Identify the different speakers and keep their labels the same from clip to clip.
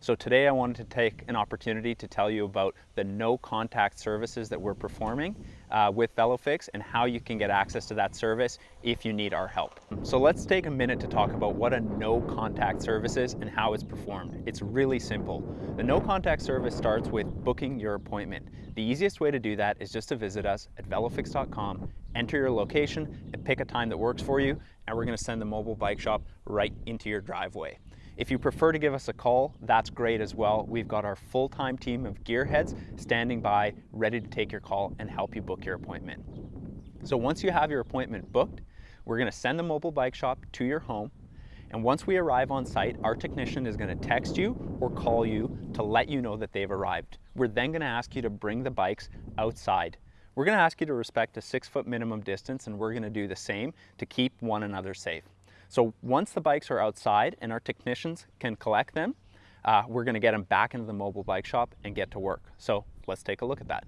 Speaker 1: So today I wanted to take an opportunity to tell you about the no contact services that we're performing uh, with VeloFix and how you can get access to that service if you need our help. So let's take a minute to talk about what a no contact service is and how it's performed. It's really simple. The no contact service starts with booking your appointment. The easiest way to do that is just to visit us at velofix.com, enter your location and pick a time that works for you and we're gonna send the mobile bike shop right into your driveway. If you prefer to give us a call, that's great as well. We've got our full-time team of gearheads standing by, ready to take your call and help you book your appointment. So once you have your appointment booked, we're gonna send the mobile bike shop to your home. And once we arrive on site, our technician is gonna text you or call you to let you know that they've arrived. We're then gonna ask you to bring the bikes outside. We're gonna ask you to respect a six foot minimum distance and we're gonna do the same to keep one another safe. So once the bikes are outside and our technicians can collect them, uh, we're gonna get them back into the mobile bike shop and get to work. So let's take a look at that.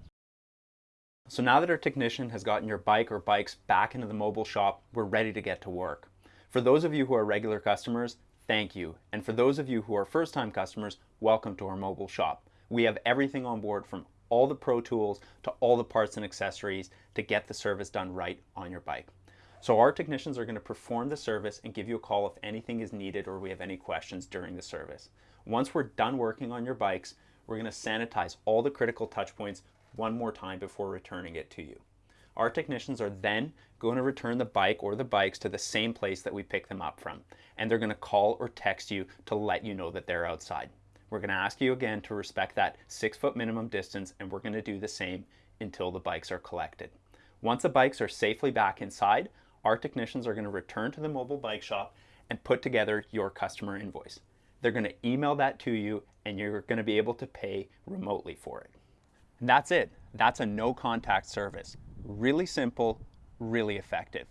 Speaker 1: So now that our technician has gotten your bike or bikes back into the mobile shop, we're ready to get to work. For those of you who are regular customers, thank you. And for those of you who are first-time customers, welcome to our mobile shop. We have everything on board from all the pro tools to all the parts and accessories to get the service done right on your bike. So our technicians are going to perform the service and give you a call if anything is needed or we have any questions during the service. Once we're done working on your bikes, we're going to sanitize all the critical touch points one more time before returning it to you. Our technicians are then going to return the bike or the bikes to the same place that we picked them up from. And they're going to call or text you to let you know that they're outside. We're going to ask you again to respect that six foot minimum distance and we're going to do the same until the bikes are collected. Once the bikes are safely back inside, our technicians are going to return to the mobile bike shop and put together your customer invoice. They're going to email that to you and you're going to be able to pay remotely for it. And that's it. That's a no contact service. Really simple, really effective.